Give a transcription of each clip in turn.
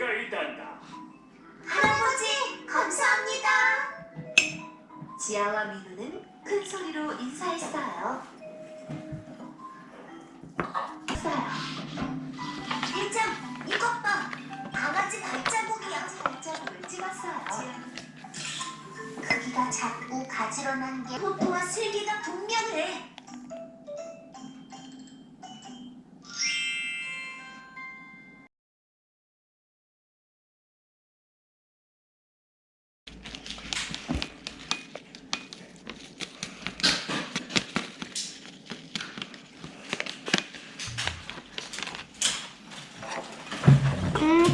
기회가 있단다. 할아버지, 감사합니다. 지아와 민우는 큰 소리로 인사했어요. 일장, 이것 봐. 강아지 발자국이야. 발자국을 찍었어요. 아. 크기가 작고 가지런한 게 포토와 슬기가 분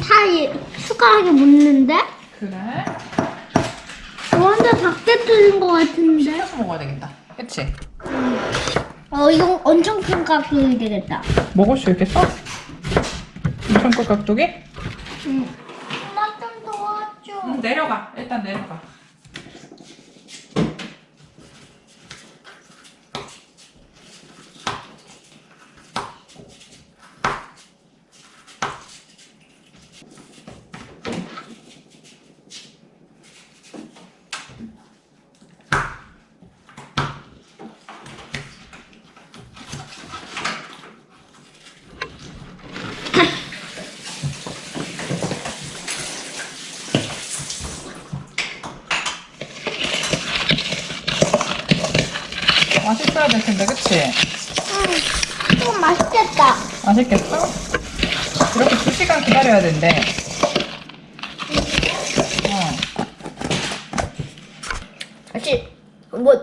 다 이- 숟가락에 묻는데? 그래? 완전 작게 뚫린 것 같은데? 씻어서 먹어야 되겠다. 그치? 어, 이거 엄청 큰 깍두기 되겠다. 먹을 수 있겠어? 엄청 큰 깍두기? 응. 엄마 좀 도와줘. 응, 내려가. 일단 내려가. 맛있어야 될 텐데, 그치? 응. 좀 맛있겠다. 맛있겠어? 이렇게 2시간 기다려야 된대. 어. 아직 뭐?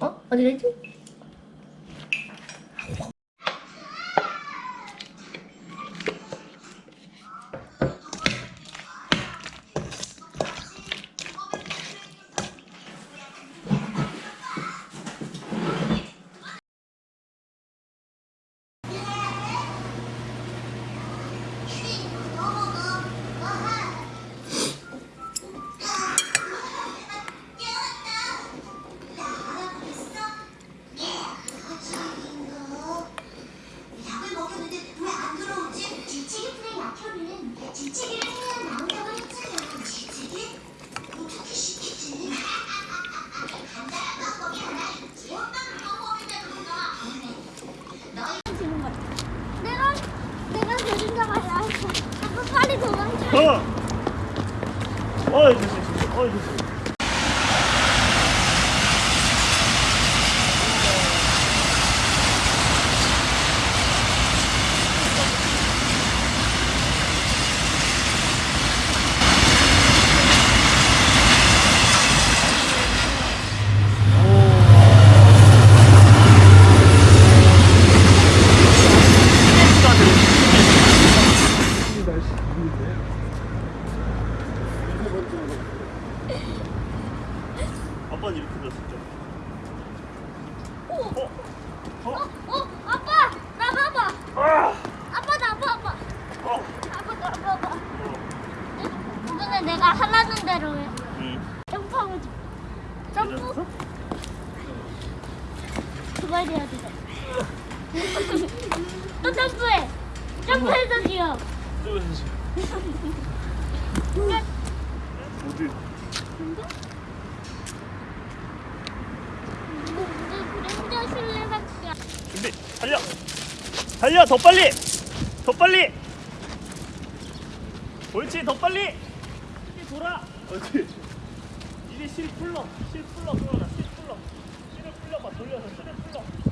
어? 어디 갔지? 도망쳐. 어! 어이, 됐어, 됐어. 어이, 됐어. 아빠는 이렇게 들었었죠. 어? 어? 어, 아빠, 나 봐봐. 아! 아빠 나 봐봐. 어! 아빠 나 봐봐. 근데 내가 하라는 대로 해. 응. 점프하고 줘. 점프 이랬어? 두발 해야 돼. 또 점프해. 점프해서 지어. 저기서 어디? 그림자 실내밖에. 준비, 달려! 달려! 더 빨리! 더 빨리! 옳지, 더 빨리! 이리 돌아! 옳지. 이리 실 풀러, 실 풀러, 돌아라, 실 풀러. 실을 풀려봐, 돌려서 실을 풀러.